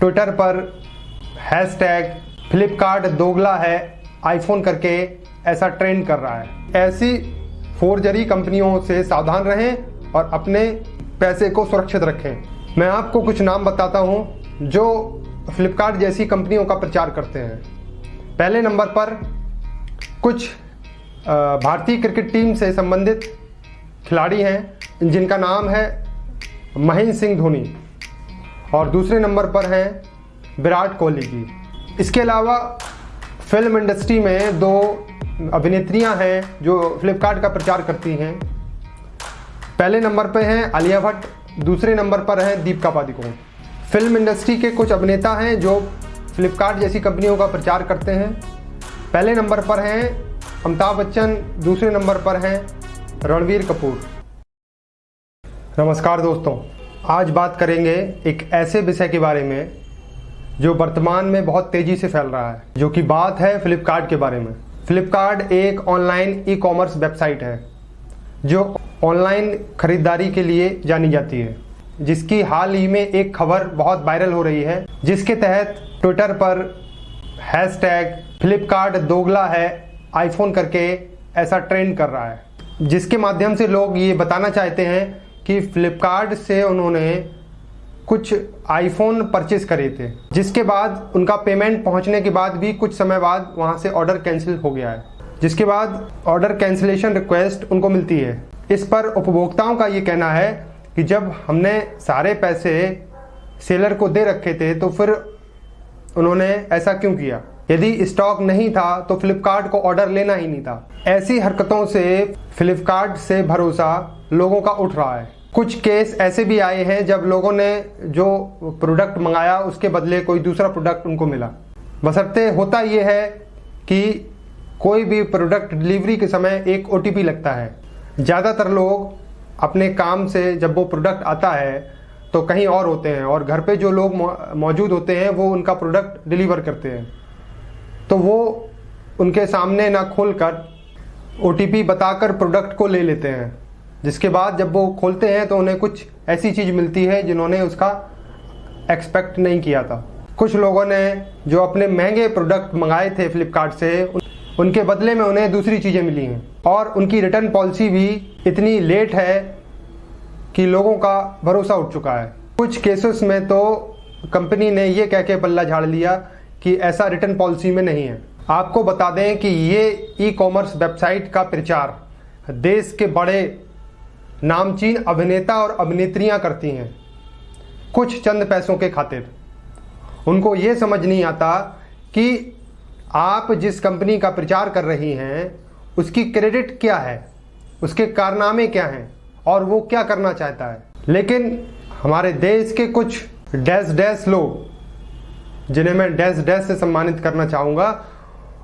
Twitter पर hash tag Flipkart दोगला है, आईफोन करके ऐसा ट्रेंड कर रहा है। ऐसी फोर्जरी कंपनियों से सावधान रहें और अपने पैसे को सुरक्षित रखें। मैं आपको कुछ नाम बताता हूँ जो फ्लिपकार्ट जैसी कंपनियों का प्रचार करते हैं। पहले नंबर पर कुछ भारतीय क्रिकेट टीम से संबंधित खिलाड़ी हैं, जिनका नाम है महेंद्र सिंह धोनी। और दूसरे नंबर पर हैं विराट कोहली जी। इसके अलावा फ़िल्म इंडस्ट्री में दो अभिनेत्रियाँ हैं जो फ्लिपकार्ट का प्रचार करती हैं। पहले नंबर पर हैं आलिया भट्ट, दूसरे नंबर पर हैं दीपिका पादुकोण। फ़िल्म इंडस्ट्री के कुछ अभिनेता हैं जो फ्लिपकार्ट जैसी कंपनियों का प्रचार करते हैं। पहले नंबर पर हैं अमिताभ बच्चन, दूसरे नंबर पर हैं रणवीर कपूर। नमस्कार दोस्तों। आज बात करेंगे एक ऐसे विषय के बारे में जो वर्तमान में बहुत तेज़ी से फैल रहा है, जो कि बात है फ्लिपकार्ट के बारे में। फ्लिपकार्ट एक ऑनलाइन ई कॉमर्स वेबसाइट है, जो ऑनलाइन खरीदारी के लिए जानी जाती है, जिसकी हाल ही में एक खबर बहुत वायरल हो रही है, जिसके तहत ट्विटर पर हैश टैग फ्लिपकार्ट दोगला है, आईफोन करके ऐसा ट्रेंड कर रहा है, जिसके माध्यम से लोग ये बताना चाहते हैं कि फ्लिपकार्ट से उन्होंने कुछ आईफोन परचेज करे थे, जिसके बाद उनका पेमेंट पहुँचने के बाद भी कुछ समय बाद वहाँ से ऑर्डर कैंसिल हो गया है। जिसके बाद ऑर्डर कैंसिलेशन रिक्वेस्ट उनको मिलती है। इस पर उपभोक्ताओं का ये कहना है कि जब हमने सारे पैसे सेलर को दे रखे थे तो फिर उन्होंने ऐसा क्यों किया? यदि स्टॉक नहीं था तो फ्लिपकार्ट को ऑर्डर लेना ही नहीं था। ऐसी हरकतों से फ्लिपकार्ट से भरोसा लोगों का उठ रहा है। कुछ केस ऐसे भी आए हैं, जब लोगों ने जो प्रोडक्ट मंगाया, उसके बदले कोई दूसरा प्रोडक्ट उनको मिला। बसरते होता यह है कि कोई भी प्रोडक्ट डिलीवरी के समय एक ओटीपी लगता है। ज़्यादातर लोग अपने काम से जब वो प्रोडक्ट आता है तो कहीं और होते हैं और घर पे जो लोग मौजूद होते हैं, वो उनका प्रोडक्ट डिलीवर करते हैं। तो वो उनके सामने ना खोल कर ओ बताकर प्रोडक्ट को ले लेते हैं। जिसके बाद जब वो खोलते हैं तो उन्हें कुछ ऐसी चीज़ मिलती है जिन्होंने उसका एक्सपेक्ट नहीं किया था। कुछ लोगों ने जो अपने महँगे प्रोडक्ट मंगाए थे फ्लिपकार्ट से उनके बदले में उन्हें दूसरी चीज़ें मिली हैं। और उनकी रिटर्न पॉलिसी भी इतनी लेट है कि लोगों का भरोसा उठ चुका है। कुछ केसेस में तो कंपनी ने ये कह के पल्ला झाड़ लिया कि ऐसा रिटर्न पॉलिसी में नहीं है। आपको बता दें कि ये ई कॉमर्स वेबसाइट का प्रचार देश के बड़े नामचीन अभिनेता और अभिनेत्रियाँ करती हैं, कुछ चंद पैसों के खातिर। उनको ये समझ नहीं आता कि आप जिस कंपनी का प्रचार कर रही हैं, उसकी क्रेडिट क्या है, उसके कारनामे क्या हैं और वो क्या करना चाहता है। लेकिन हमारे देश के कुछ डैश डैश लोग जिन्हें मैं डैश डैश से सम्मानित करना चाहूँगा।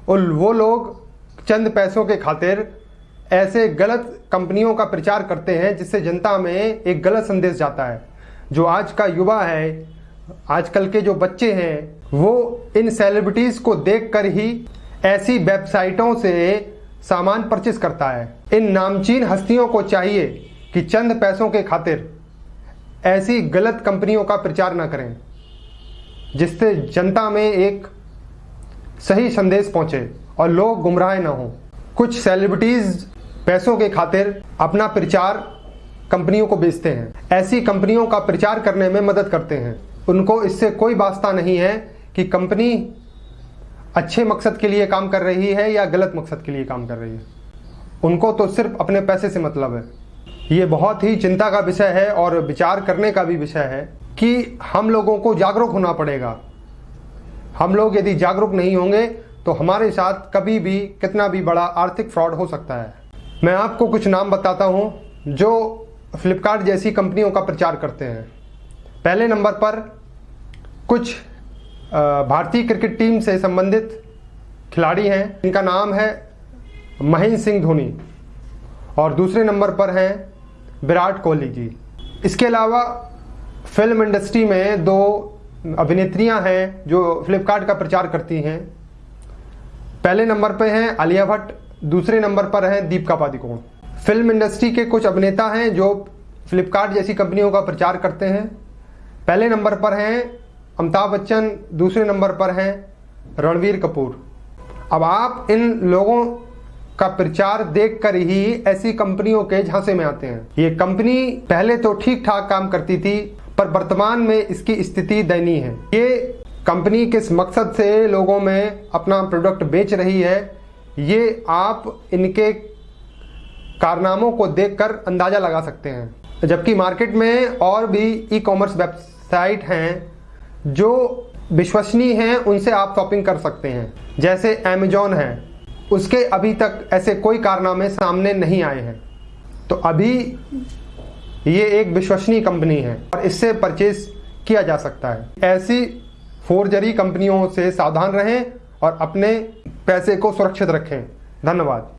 और वो लोग चंद पैसों के खातिर ऐसे गलत कंपनियों का प्रचार करते हैं जिससे जनता में एक गलत संदेश जाता है। जो आज का युवा है, आजकल के जो बच्चे हैं, वो इन सेलिब्रिटीज़ को देखकर ही ऐसी वेबसाइटों से सामान परचेस करता है। इन नामचीन हस्तियों को चाहिए कि चंद पैसों के खातिर ऐसी गलत कंपनियों का प्रचार न करें। जिससे जनता में एक सही संदेश पहुँचे और लोग गुमराह ना हो। कुछ सेलिब्रिटीज पैसों के खातिर अपना प्रचार कंपनियों को बेचते हैं। ऐसी कंपनियों का प्रचार करने में मदद करते हैं। उनको इससे कोई वास्ता नहीं है कि कंपनी अच्छे मकसद के लिए काम कर रही है या गलत मकसद के लिए काम कर रही है। उनको तो सिर्फ़ अपने पैसे से मतलब है। ये बहुत ही चिंता का विषय है और विचार करने का भी विषय है। कि हम लोगों को जागरूक होना पड़ेगा। हम लोग यदि जागरूक नहीं होंगे तो हमारे साथ कभी भी कितना भी बड़ा आर्थिक फ्रॉड हो सकता है। मैं आपको कुछ नाम बताता हूँ, जो फ्लिपकार्ट जैसी कंपनियों का प्रचार करते हैं। पहले नंबर पर कुछ भारतीय क्रिकेट टीम से संबंधित खिलाड़ी हैं। इनका नाम है महेंद्र सिंह धोनी और दूसरे नंबर पर हैं विराट कोहली जी। इसके अलावा फ़िल्म इंडस्ट्री में दो अभिनेत्रियाँ हैं जो फ्लिपकार्ट का प्रचार करती हैं। पहले नंबर पर हैं आलिया भट्ट, दूसरे नंबर पर हैं दीपिका पादुकोण। फ़िल्म इंडस्ट्री के कुछ अभिनेता हैं जो फ्लिपकार्ट जैसी कंपनियों का प्रचार करते हैं। पहले नंबर पर हैं अमिताभ बच्चन, दूसरे नंबर पर हैं रणवीर कपूर। अब आप इन लोगों का प्रचार देखकर ही ऐसी कंपनियों के झांसे में आते हैं। ये कंपनी पहले तो ठीक ठाक काम करती थी पर वर्तमान में इसकी स्थिति दयनीय है। ये कंपनी किस मकसद से लोगों में अपना प्रोडक्ट बेच रही है, ये आप इनके कारनामों को देखकर अंदाज़ा लगा सकते हैं। जबकि मार्केट में और भी ई कॉमर्स वेबसाइट हैं, जो विश्वसनीय हैं, उनसे आप शॉपिंग कर सकते हैं। जैसे अमेजोन है, उसके अभी तक ऐसे कोई कारनामे सामने नहीं आए हैं। तो अभी ये एक विश्वसनीय कंपनी है और इससे परचेज किया जा सकता है। ऐसी फोर्जरी कंपनियों से सावधान रहें और अपने पैसे को सुरक्षित रखें। धन्यवाद।